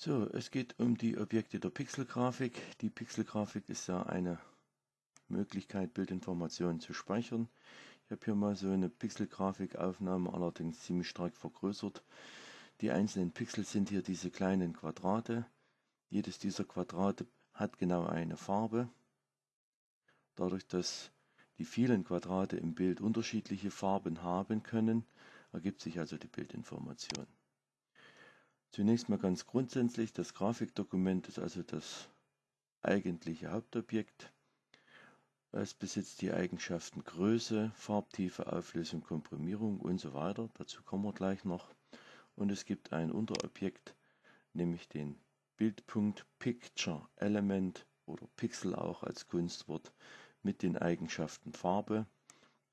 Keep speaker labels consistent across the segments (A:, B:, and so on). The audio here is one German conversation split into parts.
A: So, es geht um die Objekte der Pixelgrafik. Die Pixelgrafik ist ja eine Möglichkeit, Bildinformationen zu speichern. Ich habe hier mal so eine Pixelgrafikaufnahme, allerdings ziemlich stark vergrößert. Die einzelnen Pixel sind hier diese kleinen Quadrate. Jedes dieser Quadrate hat genau eine Farbe. Dadurch, dass die vielen Quadrate im Bild unterschiedliche Farben haben können, ergibt sich also die Bildinformation. Zunächst mal ganz grundsätzlich, das Grafikdokument ist also das eigentliche Hauptobjekt. Es besitzt die Eigenschaften Größe, Farbtiefe, Auflösung, Komprimierung und so weiter. Dazu kommen wir gleich noch. Und es gibt ein Unterobjekt, nämlich den Bildpunkt Picture Element oder Pixel auch als Kunstwort mit den Eigenschaften Farbe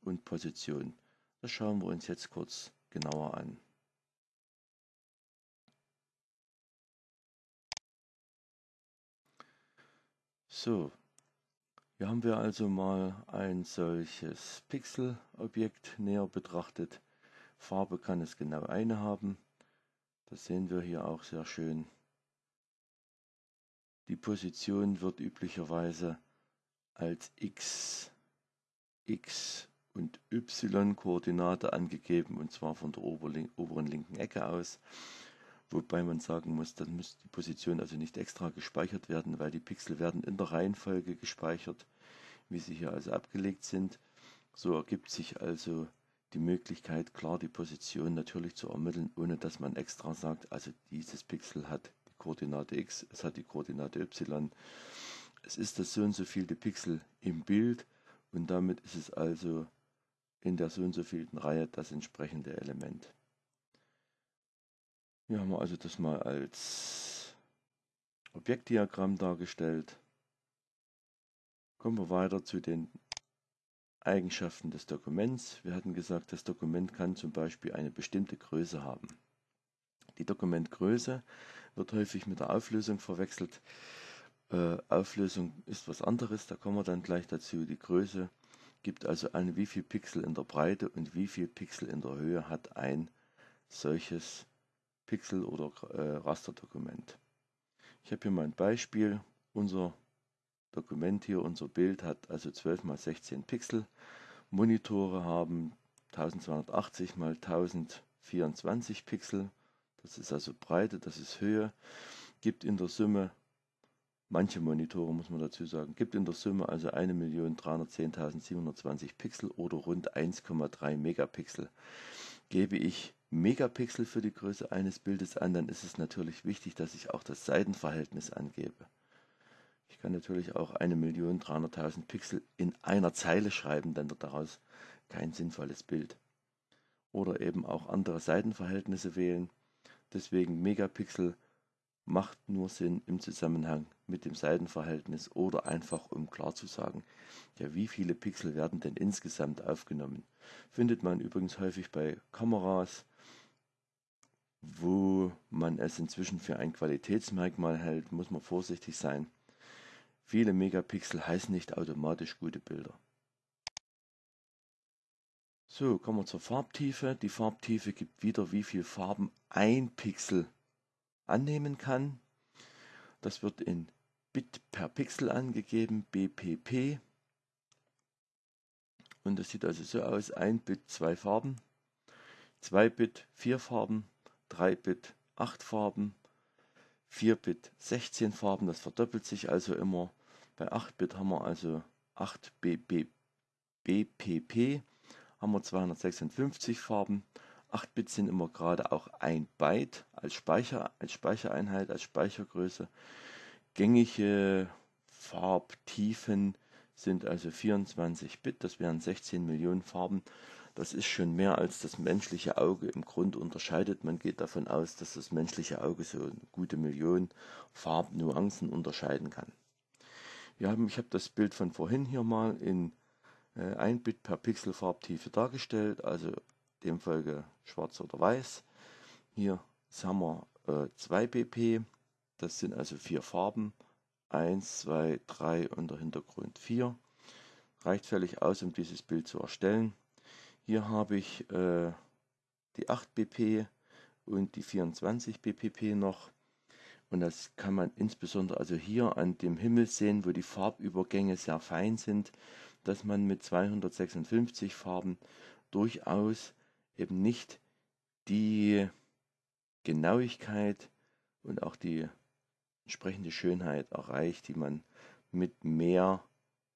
A: und Position. Das schauen wir uns jetzt kurz genauer an. So, hier haben wir also mal ein solches Pixelobjekt näher betrachtet. Farbe kann es genau eine haben. Das sehen wir hier auch sehr schön. Die Position wird üblicherweise als x, x und y-Koordinate angegeben und zwar von der oberen linken Ecke aus. Wobei man sagen muss, dann muss die Position also nicht extra gespeichert werden, weil die Pixel werden in der Reihenfolge gespeichert, wie sie hier also abgelegt sind. So ergibt sich also die Möglichkeit, klar die Position natürlich zu ermitteln, ohne dass man extra sagt, also dieses Pixel hat die Koordinate x, es hat die Koordinate y. Es ist das so und so vielte Pixel im Bild und damit ist es also in der so und so vielten Reihe das entsprechende Element. Hier haben wir also das mal als Objektdiagramm dargestellt. Kommen wir weiter zu den Eigenschaften des Dokuments. Wir hatten gesagt, das Dokument kann zum Beispiel eine bestimmte Größe haben. Die Dokumentgröße wird häufig mit der Auflösung verwechselt. Äh, Auflösung ist was anderes, da kommen wir dann gleich dazu. Die Größe gibt also an, wie viel Pixel in der Breite und wie viel Pixel in der Höhe hat ein solches Dokument. Pixel oder äh, Rasterdokument. Ich habe hier mal ein Beispiel. Unser Dokument hier, unser Bild hat also 12 mal 16 Pixel. Monitore haben 1280 mal 1024 Pixel. Das ist also Breite, das ist Höhe. Gibt in der Summe, manche Monitore muss man dazu sagen, gibt in der Summe also 1.310.720 Pixel oder rund 1,3 Megapixel. Gebe ich Megapixel für die Größe eines Bildes an, dann ist es natürlich wichtig, dass ich auch das Seitenverhältnis angebe. Ich kann natürlich auch 1.300.000 Pixel in einer Zeile schreiben, dann wird daraus kein sinnvolles Bild. Oder eben auch andere Seitenverhältnisse wählen. Deswegen Megapixel macht nur Sinn im Zusammenhang mit dem Seitenverhältnis oder einfach um klar zu sagen, ja, wie viele Pixel werden denn insgesamt aufgenommen. Findet man übrigens häufig bei Kameras, wo man es inzwischen für ein Qualitätsmerkmal hält, muss man vorsichtig sein. Viele Megapixel heißen nicht automatisch gute Bilder. So, kommen wir zur Farbtiefe. Die Farbtiefe gibt wieder, wie viel Farben ein Pixel annehmen kann. Das wird in Bit per Pixel angegeben, BPP. Und das sieht also so aus, ein Bit zwei Farben, zwei Bit vier Farben, 3-Bit 8 Farben, 4-Bit 16 Farben, das verdoppelt sich also immer. Bei 8-Bit haben wir also 8 BB, BPP, haben wir 256 Farben. 8-Bit sind immer gerade auch ein Byte als, Speicher, als Speichereinheit, als Speichergröße. Gängige Farbtiefen sind also 24 Bit, das wären 16 Millionen Farben. Das ist schon mehr als das menschliche Auge im Grund unterscheidet. Man geht davon aus, dass das menschliche Auge so eine gute Million Farbnuancen unterscheiden kann. Wir haben, ich habe das Bild von vorhin hier mal in äh, 1 Bit per Pixel Farbtiefe dargestellt, also demfolge schwarz oder weiß. Hier haben wir äh, 2 BP, das sind also vier Farben. 1, 2, 3 und der Hintergrund 4. Reicht völlig aus, um dieses Bild zu erstellen. Hier habe ich äh, die 8 BP und die 24 BPP noch. Und das kann man insbesondere also hier an dem Himmel sehen, wo die Farbübergänge sehr fein sind, dass man mit 256 Farben durchaus eben nicht die Genauigkeit und auch die entsprechende Schönheit erreicht, die man mit mehr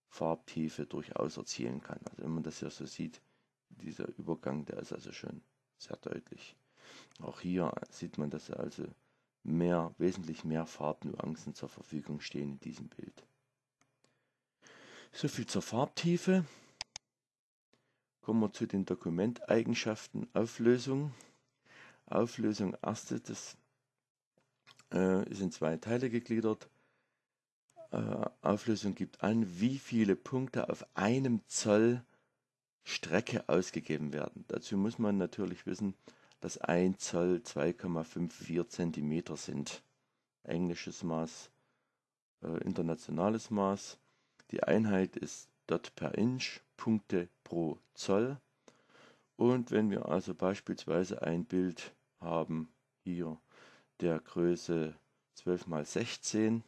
A: Farbtiefe durchaus erzielen kann. Also wenn man das hier so sieht, dieser Übergang, der ist also schon sehr deutlich. Auch hier sieht man, dass also mehr, wesentlich mehr Farbnuancen zur Verfügung stehen in diesem Bild. So viel zur Farbtiefe. Kommen wir zu den Dokumenteigenschaften. Auflösung. Auflösung erste, das äh, ist in zwei Teile gegliedert. Äh, Auflösung gibt an, wie viele Punkte auf einem Zoll Strecke ausgegeben werden. Dazu muss man natürlich wissen, dass 1 Zoll 2,54 Zentimeter sind. Englisches Maß, äh, internationales Maß. Die Einheit ist dort per Inch, Punkte pro Zoll. Und wenn wir also beispielsweise ein Bild haben, hier der Größe 12 x 16,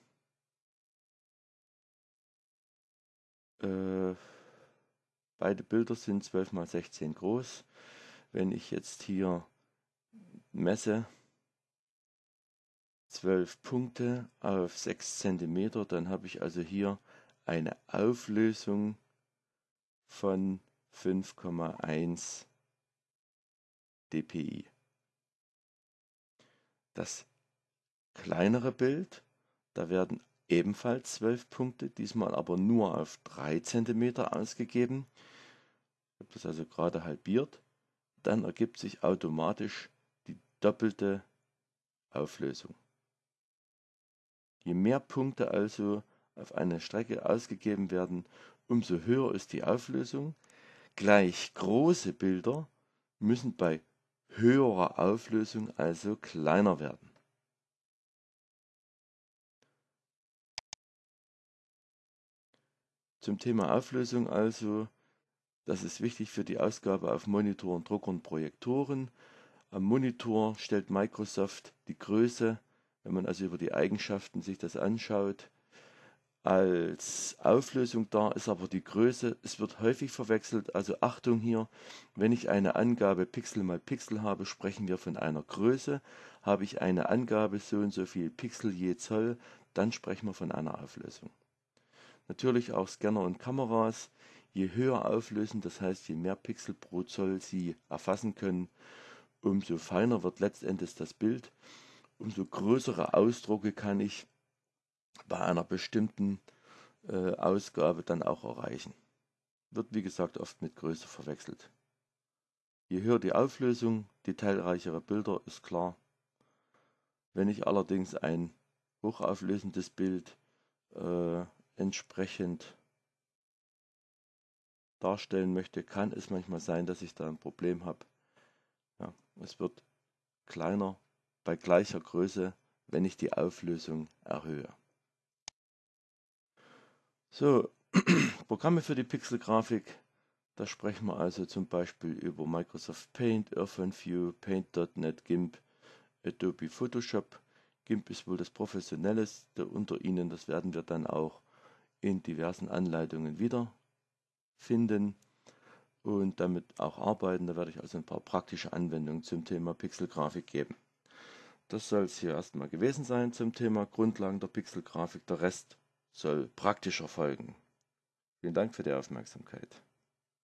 A: äh, beide Bilder sind 12 x 16 groß. Wenn ich jetzt hier messe 12 Punkte auf 6 cm, dann habe ich also hier eine Auflösung von 5,1 dpi. Das kleinere Bild, da werden ebenfalls 12 Punkte, diesmal aber nur auf 3 cm ausgegeben. Ich habe das also gerade halbiert. Dann ergibt sich automatisch doppelte Auflösung. Je mehr Punkte also auf einer Strecke ausgegeben werden, umso höher ist die Auflösung. Gleich große Bilder müssen bei höherer Auflösung also kleiner werden. Zum Thema Auflösung also, das ist wichtig für die Ausgabe auf Monitoren, Druckern, Projektoren. Am Monitor stellt Microsoft die Größe, wenn man also über die Eigenschaften sich das anschaut, als Auflösung dar, ist aber die Größe, es wird häufig verwechselt, also Achtung hier, wenn ich eine Angabe Pixel mal Pixel habe, sprechen wir von einer Größe, habe ich eine Angabe so und so viel Pixel je Zoll, dann sprechen wir von einer Auflösung. Natürlich auch Scanner und Kameras, je höher auflösen, das heißt je mehr Pixel pro Zoll sie erfassen können, umso feiner wird letztendlich das Bild, umso größere Ausdrucke kann ich bei einer bestimmten äh, Ausgabe dann auch erreichen. Wird wie gesagt oft mit Größe verwechselt. Je höher die Auflösung, detailreichere Bilder ist klar. Wenn ich allerdings ein hochauflösendes Bild äh, entsprechend darstellen möchte, kann es manchmal sein, dass ich da ein Problem habe, ja, es wird kleiner bei gleicher Größe, wenn ich die Auflösung erhöhe. So, Programme für die Pixelgrafik. Da sprechen wir also zum Beispiel über Microsoft Paint, View, Paint.net, GIMP, Adobe Photoshop. GIMP ist wohl das professionelleste unter ihnen. Das werden wir dann auch in diversen Anleitungen wiederfinden und damit auch arbeiten. Da werde ich also ein paar praktische Anwendungen zum Thema Pixelgrafik geben. Das soll es hier erstmal gewesen sein zum Thema Grundlagen der Pixelgrafik. Der Rest soll praktisch erfolgen. Vielen Dank für die Aufmerksamkeit.